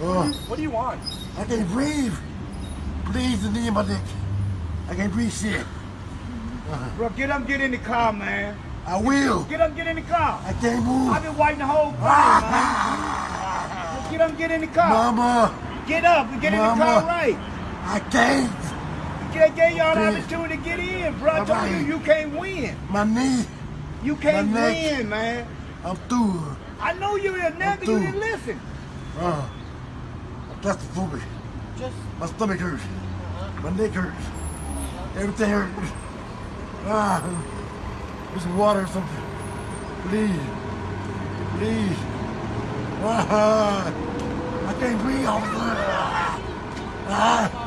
Uh, What do you want? I can't breathe. Please, the knee in my neck. I can't breathe shit. Bro, get up, get in the car, man. I will. Get up, get in the car. I can't move. I've been waiting the whole time, man. Get up, get in the car. Mama, Get up and get in the car right. I can't. Get, gave y'all an opportunity to get in, bro. I told you, you can't win. My knee. You can't neck. win, man. I'm through. I know you a nigga, you didn't listen. Uh, I'm claustrophobic. Just My stomach hurts. My neck hurts. Everything hurts. Ah, some water or something. Please. Please. Ah, I can't breathe. Ah, ah.